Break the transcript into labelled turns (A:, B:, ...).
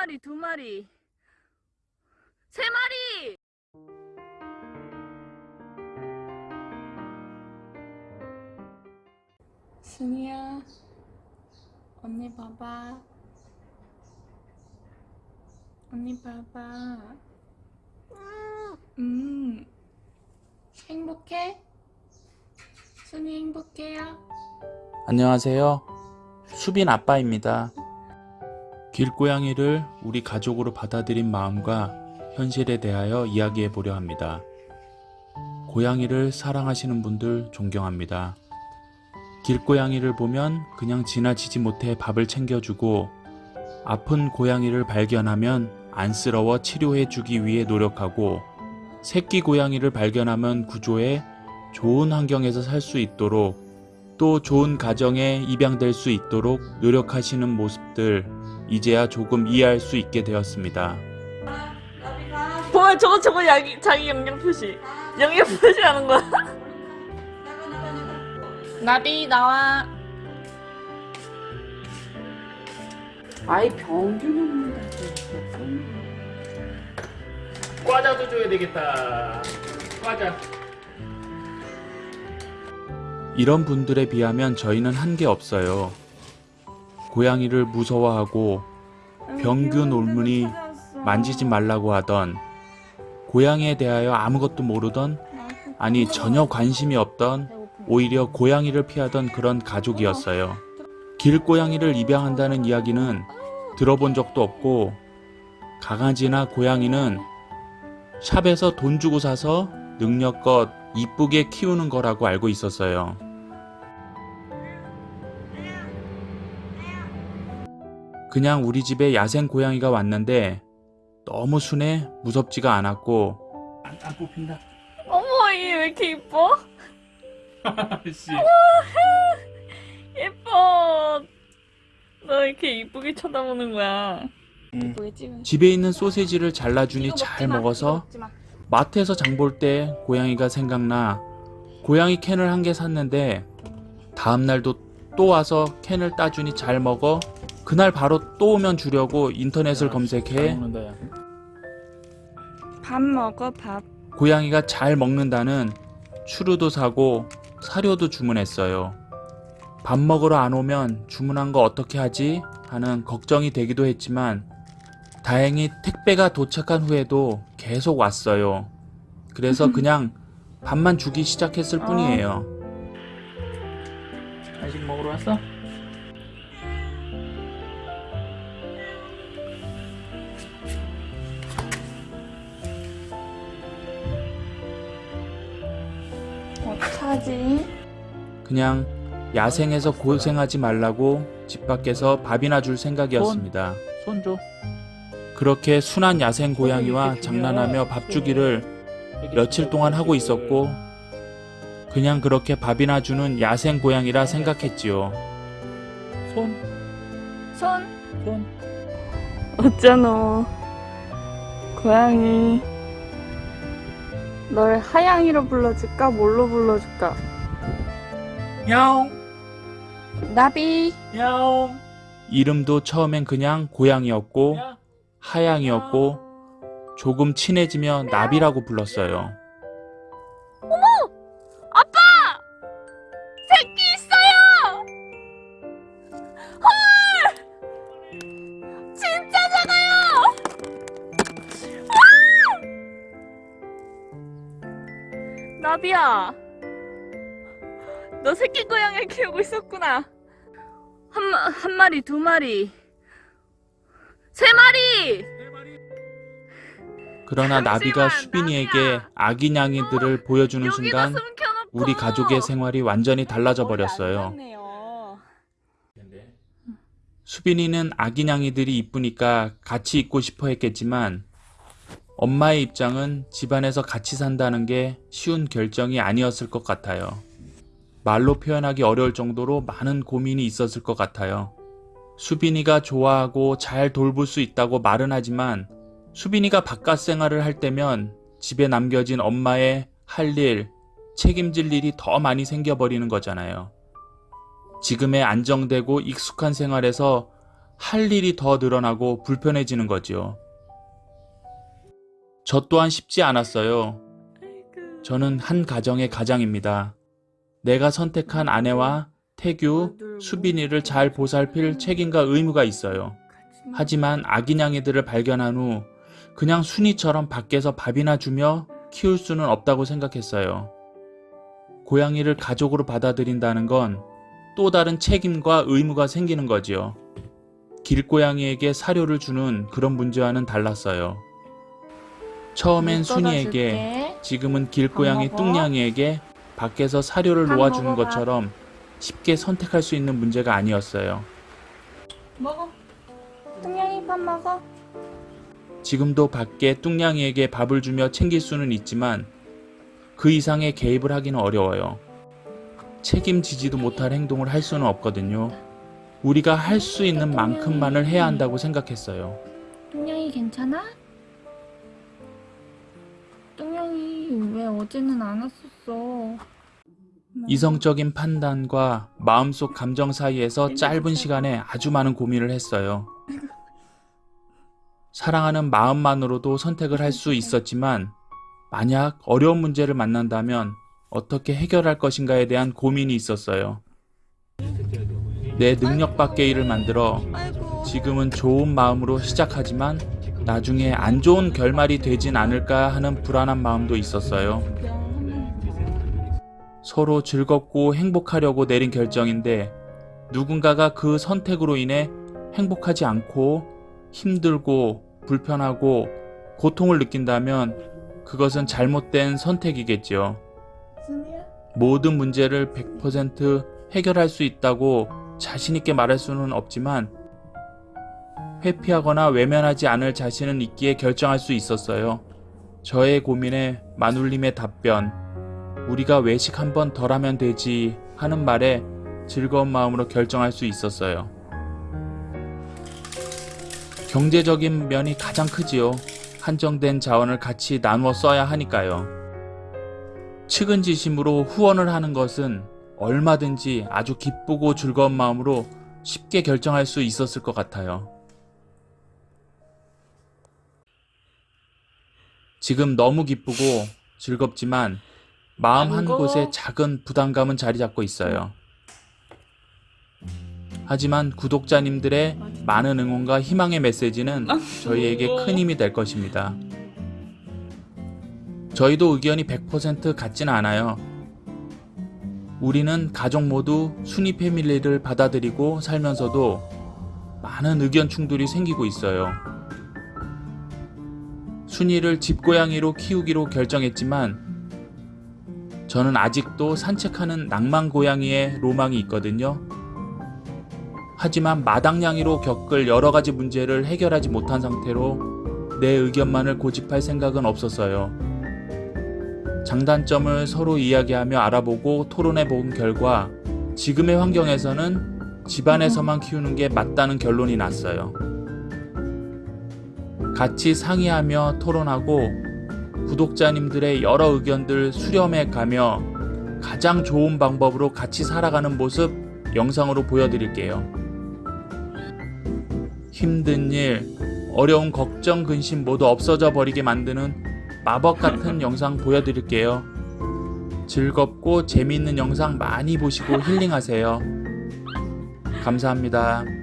A: 마리, 두 마리, 세 마리! 순이야, 언니 봐봐. 언니 봐봐. 음, 행복해? 순이 행복해요?
B: 안녕하세요. 수빈 아빠입니다. 길고양이를 우리 가족으로 받아들인 마음과 현실에 대하여 이야기해 보려 합니다. 고양이를 사랑하시는 분들 존경합니다. 길고양이를 보면 그냥 지나치지 못해 밥을 챙겨주고 아픈 고양이를 발견하면 안쓰러워 치료해 주기 위해 노력하고 새끼 고양이를 발견하면 구조해 좋은 환경에서 살 수 있도록 또 좋은 가정에 입양될 수 있도록 노력하시는 모습들 이제야 조금 이해할 수 있게 되었습니다.
A: 뭐야 저거 저거 자기, 자기 영양 표시 영양 표시하는 거야 나비 나와
C: 아이 병균.
B: 과자도 줘야 되겠다. 과자. 이런 분들에 비하면 저희는 한 게 없어요. 고양이를 무서워하고 병균 올문이 만지지 말라고 하던 고양이에 대하여 아무것도 모르던 아니 전혀 관심이 없던 오히려 고양이를 피하던 그런 가족이었어요. 길고양이를 입양한다는 이야기는 들어본 적도 없고 강아지나 고양이는 샵에서 돈 주고 사서 능력껏 이쁘게 키우는 거라고 알고 있었어요. 그냥 우리 집에 야생 고양이가 왔는데 너무 순해 무섭지가 않았고. 안, 안 뽑힌다.
A: 어머 얘왜 이렇게 이뻐?
B: 씨.
A: 예뻐. 너 이렇게 이쁘게 쳐다보는 거야. 찍은
B: 집에 있는 소세지를 잘라주니 잘 먹어서 마트에서 장 볼 때 고양이가 생각나. 고양이 캔을 한 개 샀는데 다음날도 또 와서 캔을 따주니 잘 먹어 그날 바로 또 오면 주려고 인터넷을 검색해
A: 밥 먹어 밥
B: 고양이가 잘 먹는다는 추루도 사고 사료도 주문했어요. 밥 먹으러 안 오면 주문한 거 어떻게 하지? 하는 걱정이 되기도 했지만 다행히 택배가 도착한 후에도 계속 왔어요. 그래서 그냥 밥만 주기 시작했을 뿐이에요.
D: 간식 먹으러 왔어?
A: 어떡하지?
B: 그냥 야생에서 고생하지 말라고 집 밖에서 밥이나 줄 생각이었습니다.
D: 손 줘.
B: 그렇게 순한 야생 고양이와 장난하며 밥 주기를 며칠 동안 하고 있었고 그냥 그렇게 밥이나 주는 야생 고양이라 생각했지요.
D: 손,
A: 손
D: 손.
A: 어쩌노 고양이 널 하양이로 불러줄까 뭘로 불러줄까
D: 야옹,
A: 나비
D: 야옹.
B: 이름도 처음엔 그냥 고양이였고
D: 야.
B: 하양이었고 조금 친해지며 나비라고 불렀어요.
A: 나비야. 너 새끼 고양이 키우고 있었구나. 한, 마- 한 마리 두 마리. 세 마리!
B: 그러나 나비가 수빈이에게. 아기 냥이들을 보여주는
A: 여기다
B: 순간 우리 가족의 생활이 완전히 달라져 버렸어요. 수빈이는 아기 냥이들이 이쁘니까 같이 있고 싶어 했겠지만 엄마의 입장은 집안에서 같이 산다는 게 쉬운 결정이 아니었을 것 같아요. 말로 표현하기 어려울 정도로 많은 고민이 있었을 것 같아요. 수빈이가 좋아하고 잘 돌볼 수 있다고 말은 하지만 수빈이가 바깥 생활을 할 때면 집에 남겨진 엄마의 할 일, 책임질 일이 더 많이 생겨버리는 거잖아요. 지금의 안정되고 익숙한 생활에서 할 일이 더 늘어나고 불편해지는 거지요. 저 또한 쉽지 않았어요. 저는 한 가정의 가장입니다. 내가 선택한 아내와 태규, 수빈이를 잘 보살필 책임과 의무가 있어요. 하지만 아기냥이들을 발견한 후 그냥 순이처럼 밖에서 밥이나 주며 키울 수는 없다고 생각했어요. 고양이를 가족으로 받아들인다는 건 또 다른 책임과 의무가 생기는 거지요. 길고양이에게 사료를 주는 그런 문제와는 달랐어요. 처음엔 순이에게, 지금은 길고양이? 뚱냥이에게 밖에서 사료를
A: 밥
B: 놓아주는. 것처럼 쉽게 선택할 수 있는 문제가 아니었어요.
A: 먹어. 뚱냥이 밥 먹어.
B: 지금도 밖에 뚱냥이에게 밥을 주며 챙길 수는 있지만 그 이상의 개입을 하기는 어려워요. 책임지지도 못할 행동을 할 수는 없거든요. 우리가 할 수 있는 만큼만을 해야 한다고 생각했어요.
E: 뚱냥이 괜찮아? 뚱냥이 왜 어제는 안 왔었어?
B: 이성적인 판단과 마음속 감정 사이에서 짧은 시간에 아주 많은 고민을 했어요. 사랑하는 마음만으로도 선택을 할 수 있었지만 만약 어려운 문제를 만난다면 어떻게 해결할 것인가에 대한 고민이 있었어요. 내 능력 밖의 일을 만들어. 지금은 좋은 마음으로 시작하지만 나중에 안 좋은 결말이 되진 않을까 하는 불안한 마음도 있었어요. 서로 즐겁고 행복하려고 내린 결정인데 누군가가 그 선택으로 인해 행복하지 않고 힘들고 불편하고 고통을 느낀다면 그것은 잘못된 선택이겠지요. 모든 문제를 100% 해결할 수 있다고 자신있게 말할 수는 없지만 회피하거나 외면하지 않을 자신은 있기에 결정할 수 있었어요. 저의 고민에 마눌님의 답변, 우리가 외식 한 번 덜 하면 되지 하는 말에 즐거운 마음으로 결정할 수 있었어요. 경제적인 면이 가장 크지요. 한정된 자원을 같이 나누어 써야 하니까요. 측은지심으로 후원을 하는 것은 얼마든지 아주 기쁘고 즐거운 마음으로 쉽게 결정할 수 있었을 것 같아요. 지금 너무 기쁘고 즐겁지만 마음 한. 곳에 작은 부담감은 자리 잡고 있어요. 하지만 구독자님들의 많은 응원과 희망의 메시지는 저희에게 큰 힘이 될 것입니다. 저희도 의견이 100% 같지는 않아요. 우리는 가족 모두 순위 패밀리를 받아들이고 살면서도 많은 의견 충돌이 생기고 있어요. 순이를 집고양이로 키우기로 결정했지만 저는 아직도 산책하는 낭만 고양이의 로망이 있거든요. 하지만 마당냥이로 겪을 여러 가지 문제를 해결하지 못한 상태로 내 의견만을 고집할 생각은 없었어요. 장단점을 서로 이야기하며 알아보고 토론해 본 결과 지금의 환경에서는 집안에서만 키우는 게 맞다는 결론이 났어요. 같이 상의하며 토론하고 구독자님들의 여러 의견들 수렴해 가며 가장 좋은 방법으로 같이 살아가는 모습 영상으로 보여드릴게요. 힘든 일, 어려운 걱정, 근심 모두 없어져 버리게 만드는 마법 같은 영상 보여드릴게요. 즐겁고 재미있는 영상 많이 보시고 힐링하세요. 감사합니다.